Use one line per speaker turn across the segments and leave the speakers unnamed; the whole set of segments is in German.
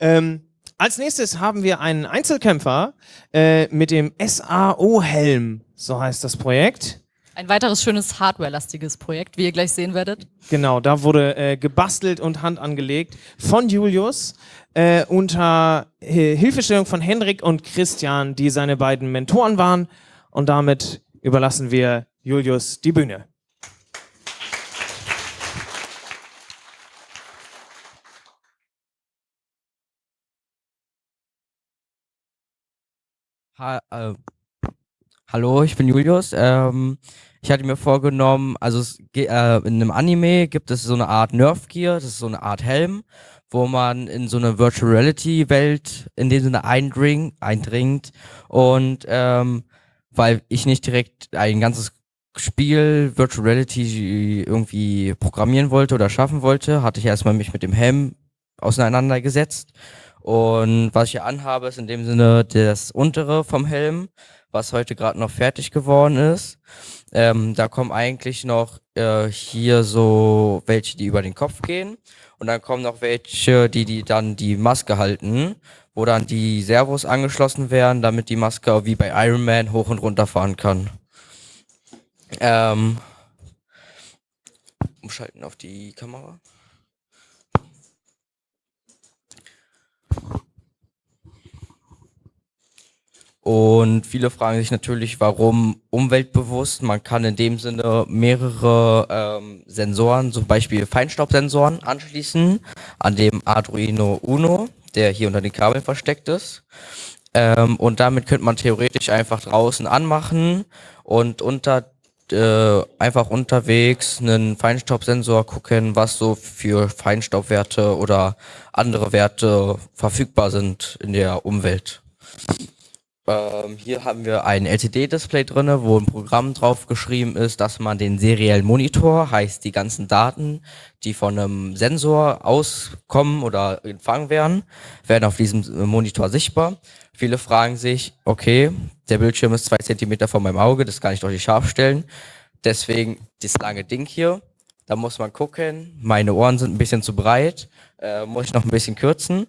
Ähm, als nächstes haben wir einen Einzelkämpfer äh, mit dem SAO-Helm, so heißt das Projekt.
Ein weiteres schönes Hardware-lastiges Projekt, wie ihr gleich sehen werdet.
Genau, da wurde äh, gebastelt und Hand angelegt von Julius äh, unter Hilfestellung von Henrik und Christian, die seine beiden Mentoren waren. Und damit überlassen wir Julius die Bühne.
Ha äh, hallo, ich bin Julius. Ähm, ich hatte mir vorgenommen, also es, äh, in einem Anime gibt es so eine Art Nerf Gear, das ist so eine Art Helm, wo man in so eine Virtual Reality Welt in dem Sinne eindring, eindringt und ähm, weil ich nicht direkt ein ganzes Spiel Virtual Reality irgendwie programmieren wollte oder schaffen wollte, hatte ich erstmal mich mit dem Helm auseinandergesetzt und was ich hier anhabe, ist in dem Sinne das untere vom Helm, was heute gerade noch fertig geworden ist. Ähm, da kommen eigentlich noch äh, hier so welche, die über den Kopf gehen. Und dann kommen noch welche, die, die dann die Maske halten, wo dann die Servos angeschlossen werden, damit die Maske wie bei Iron Man hoch und runter fahren kann. Ähm, umschalten auf die Kamera. Und viele fragen sich natürlich, warum umweltbewusst? Man kann in dem Sinne mehrere ähm, Sensoren, zum Beispiel Feinstaubsensoren anschließen an dem Arduino Uno, der hier unter den Kabeln versteckt ist. Ähm, und damit könnte man theoretisch einfach draußen anmachen und unter äh, einfach unterwegs einen Feinstaubsensor gucken, was so für Feinstaubwerte oder andere Werte verfügbar sind in der Umwelt. Ähm, hier haben wir ein LCD-Display drinne, wo ein Programm drauf geschrieben ist, dass man den seriellen Monitor, heißt die ganzen Daten, die von einem Sensor auskommen oder empfangen werden, werden auf diesem Monitor sichtbar. Viele fragen sich, okay, der Bildschirm ist zwei Zentimeter vor meinem Auge, das kann ich doch nicht scharf stellen. Deswegen das lange Ding hier. Da muss man gucken, meine Ohren sind ein bisschen zu breit, äh, muss ich noch ein bisschen kürzen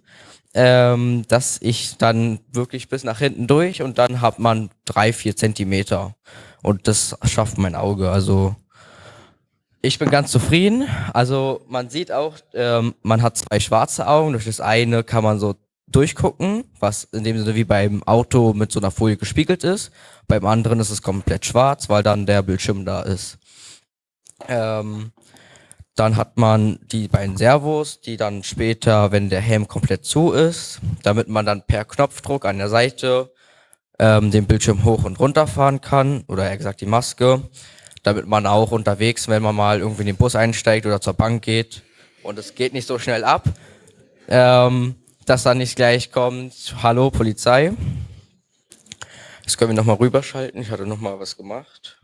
ähm, dass ich dann wirklich bis nach hinten durch und dann hat man drei, vier Zentimeter. Und das schafft mein Auge. Also ich bin ganz zufrieden. Also man sieht auch, ähm, man hat zwei schwarze Augen. Durch das eine kann man so durchgucken, was in dem Sinne wie beim Auto mit so einer Folie gespiegelt ist. Beim anderen ist es komplett schwarz, weil dann der Bildschirm da ist. Ähm, dann hat man die beiden Servos, die dann später, wenn der Helm komplett zu ist, damit man dann per Knopfdruck an der Seite ähm, den Bildschirm hoch und runter fahren kann, oder eher gesagt die Maske, damit man auch unterwegs, wenn man mal irgendwie in den Bus einsteigt oder zur Bank geht und es geht nicht so schnell ab, ähm, dass dann nicht gleich kommt, hallo Polizei. Das können wir nochmal rüberschalten, ich hatte nochmal was gemacht.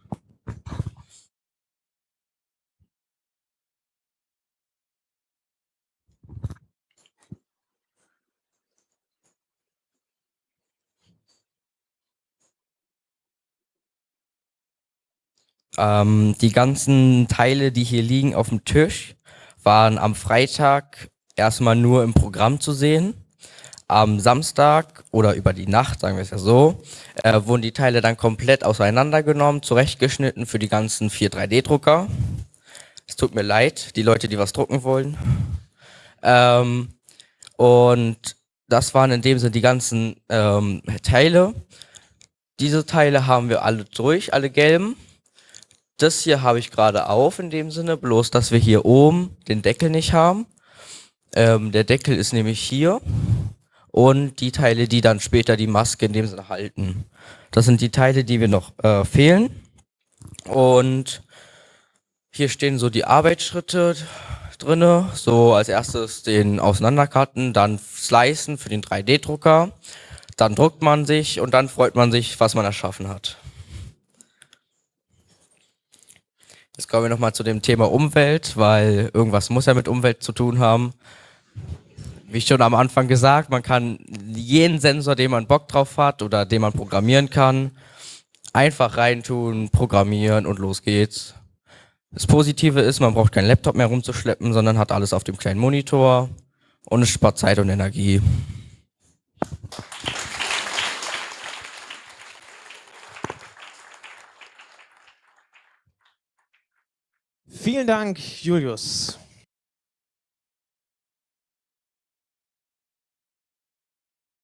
Ähm, die ganzen Teile, die hier liegen auf dem Tisch, waren am Freitag erstmal nur im Programm zu sehen. Am Samstag oder über die Nacht, sagen wir es ja so, äh, wurden die Teile dann komplett auseinandergenommen, zurechtgeschnitten für die ganzen vier 3D-Drucker. Es tut mir leid, die Leute, die was drucken wollen. Ähm, und das waren in dem Sinne die ganzen ähm, Teile. Diese Teile haben wir alle durch, alle gelben. Das hier habe ich gerade auf in dem Sinne, bloß dass wir hier oben den Deckel nicht haben. Ähm, der Deckel ist nämlich hier und die Teile, die dann später die Maske in dem Sinne halten. Das sind die Teile, die wir noch äh, fehlen. Und hier stehen so die Arbeitsschritte drinne. So als erstes den Auseinanderkarten, dann Slicen für den 3D-Drucker. Dann druckt man sich und dann freut man sich, was man erschaffen hat. Jetzt kommen wir nochmal zu dem Thema Umwelt, weil irgendwas muss ja mit Umwelt zu tun haben. Wie schon am Anfang gesagt, man kann jeden Sensor, den man Bock drauf hat oder den man programmieren kann, einfach reintun, programmieren und los geht's. Das Positive ist, man braucht keinen Laptop mehr rumzuschleppen, sondern hat alles auf dem kleinen Monitor und es spart Zeit und Energie.
Vielen Dank, Julius.